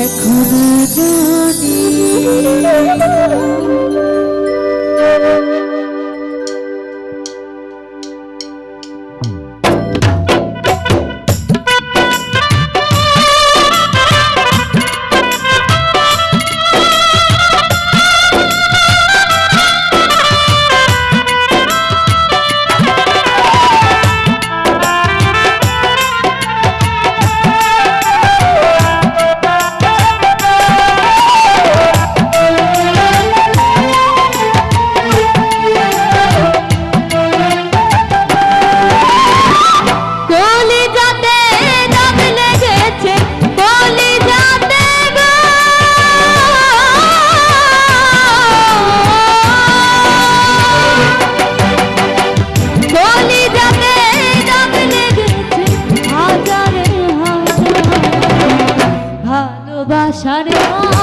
এখনো জানি Shut it off.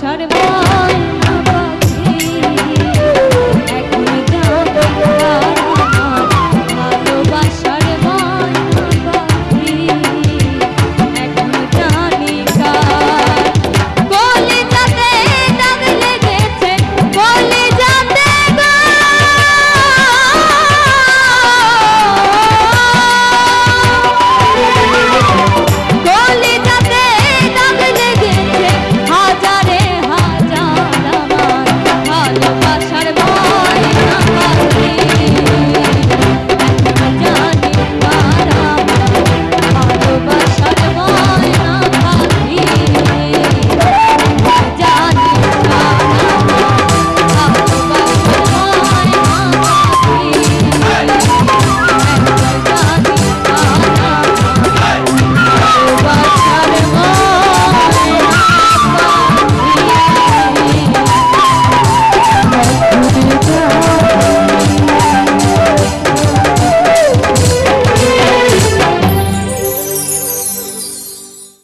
সর্বা